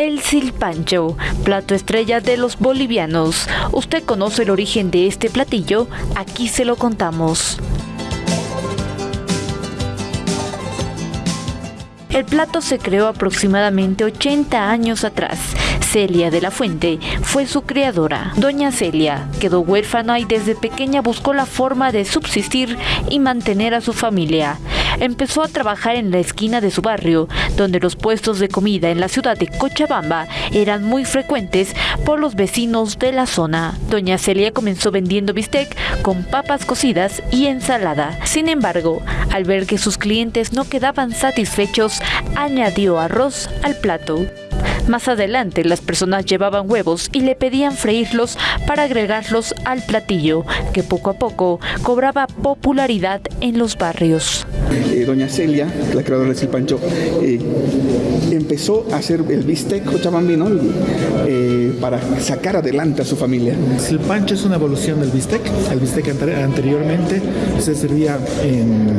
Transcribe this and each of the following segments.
El silpancho, plato estrella de los bolivianos. ¿Usted conoce el origen de este platillo? Aquí se lo contamos. El plato se creó aproximadamente 80 años atrás. Celia de la Fuente fue su creadora. Doña Celia quedó huérfana y desde pequeña buscó la forma de subsistir y mantener a su familia. Empezó a trabajar en la esquina de su barrio, donde los puestos de comida en la ciudad de Cochabamba eran muy frecuentes por los vecinos de la zona. Doña Celia comenzó vendiendo bistec con papas cocidas y ensalada. Sin embargo, al ver que sus clientes no quedaban satisfechos, añadió arroz al plato. Más adelante las personas llevaban huevos y le pedían freírlos para agregarlos al platillo, que poco a poco cobraba popularidad en los barrios. Eh, doña Celia, la creadora del Silpancho, eh, empezó a hacer el bistec cochabambino eh, para sacar adelante a su familia. El silpancho es una evolución del bistec. El bistec anteriormente se servía en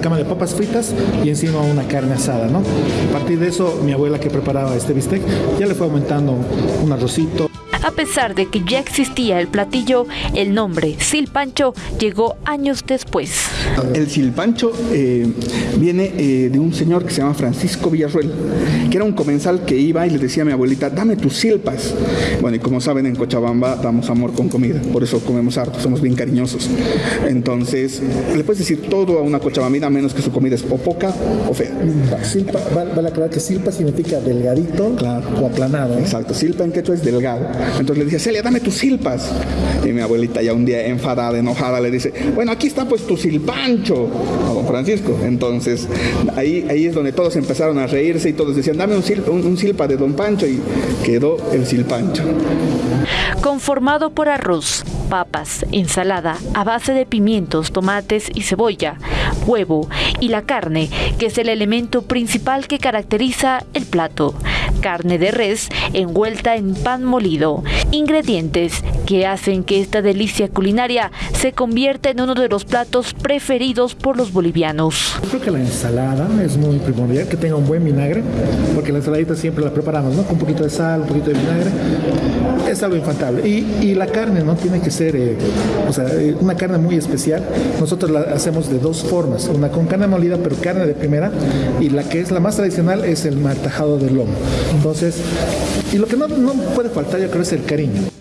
cama de papas fritas y encima una carne asada. ¿no? A partir de eso, mi abuela que preparaba este bistec ya le fue aumentando un arrocito. A pesar de que ya existía el platillo, el nombre Silpancho llegó años después. El Silpancho eh, viene eh, de un señor que se llama Francisco Villarruel, que era un comensal que iba y le decía a mi abuelita, dame tus silpas. Bueno, y como saben, en Cochabamba damos amor con comida, por eso comemos harto, somos bien cariñosos. Entonces, le puedes decir todo a una cochabambina, menos que su comida es o poca o fea. Silpa, vale aclarar que silpa significa delgadito o aplanado. Exacto, silpa en quechua es delgado. Entonces le dice, Celia, dame tus silpas. Y mi abuelita ya un día enfadada, enojada, le dice, bueno, aquí está pues tu silpancho a don Francisco. Entonces ahí, ahí es donde todos empezaron a reírse y todos decían, dame un, un silpa de don Pancho y quedó el silpancho. Conformado por arroz, papas, ensalada a base de pimientos, tomates y cebolla, huevo y la carne, que es el elemento principal que caracteriza el plato. Carne de res envuelta en pan molido. Ingredientes que hacen que esta delicia culinaria se convierta en uno de los platos preferidos por los bolivianos. Creo que la ensalada es muy primordial, que tenga un buen vinagre, porque la ensaladita siempre la preparamos, ¿no? Con un poquito de sal, un poquito de vinagre. Es algo infantable. Y, la carne, ¿no? Tiene que ser, eh, o sea, eh, una carne muy especial. Nosotros la hacemos de dos formas, una con carne molida, pero carne de primera, y la que es la más tradicional es el martajado de lomo. Entonces, y lo que no, no puede faltar yo creo es el cariño.